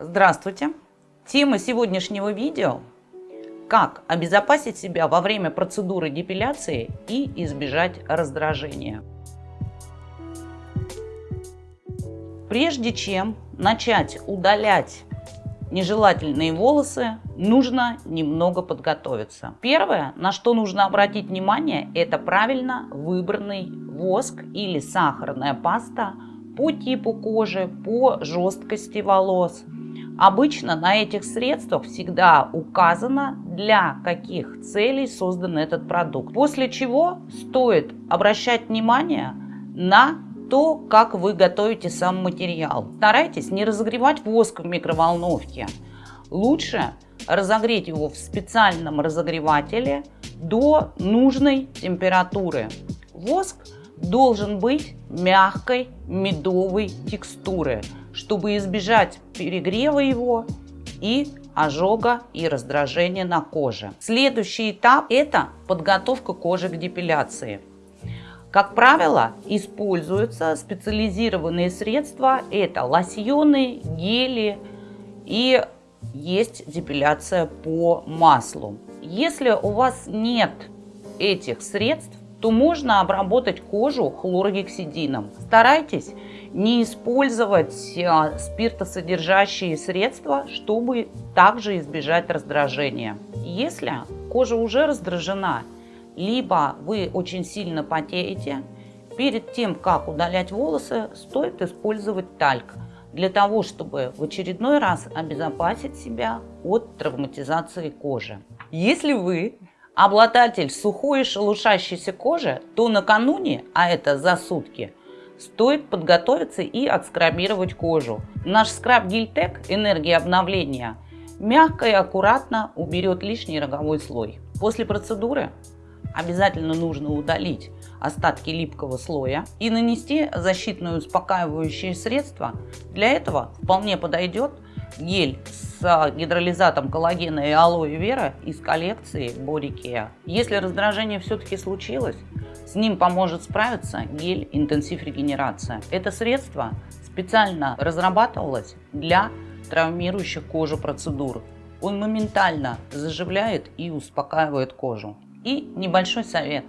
Здравствуйте! Тема сегодняшнего видео – как обезопасить себя во время процедуры депиляции и избежать раздражения. Прежде чем начать удалять нежелательные волосы, нужно немного подготовиться. Первое, на что нужно обратить внимание, это правильно выбранный воск или сахарная паста по типу кожи, по жесткости волос – Обычно на этих средствах всегда указано, для каких целей создан этот продукт. После чего стоит обращать внимание на то, как вы готовите сам материал. Старайтесь не разогревать воск в микроволновке. Лучше разогреть его в специальном разогревателе до нужной температуры. Воск должен быть мягкой медовой текстуры чтобы избежать перегрева его и ожога и раздражения на коже. Следующий этап – это подготовка кожи к депиляции. Как правило, используются специализированные средства. Это лосьоны, гели и есть депиляция по маслу. Если у вас нет этих средств, то можно обработать кожу хлоргексидином. Старайтесь не использовать а, спиртосодержащие средства, чтобы также избежать раздражения. Если кожа уже раздражена, либо вы очень сильно потеете, перед тем, как удалять волосы, стоит использовать тальк для того, чтобы в очередной раз обезопасить себя от травматизации кожи. Если вы обладатель сухой и шелушащейся кожи, то накануне, а это за сутки, стоит подготовиться и отскрабировать кожу. Наш скраб Гильтек энергия обновления мягко и аккуратно уберет лишний роговой слой. После процедуры обязательно нужно удалить остатки липкого слоя и нанести защитное успокаивающее средство. Для этого вполне подойдет гель с гидролизатом коллагена и алоэ вера из коллекции Care. Если раздражение все-таки случилось, с ним поможет справиться гель интенсив регенерация. Это средство специально разрабатывалось для травмирующих кожу процедур. Он моментально заживляет и успокаивает кожу. И небольшой совет.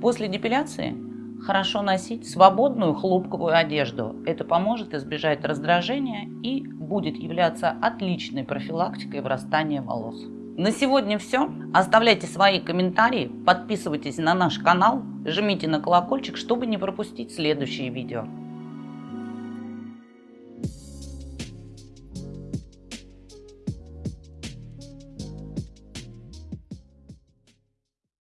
После депиляции хорошо носить свободную хлопковую одежду. Это поможет избежать раздражения и будет являться отличной профилактикой вырастания волос. На сегодня все. Оставляйте свои комментарии, подписывайтесь на наш канал, жмите на колокольчик, чтобы не пропустить следующие видео.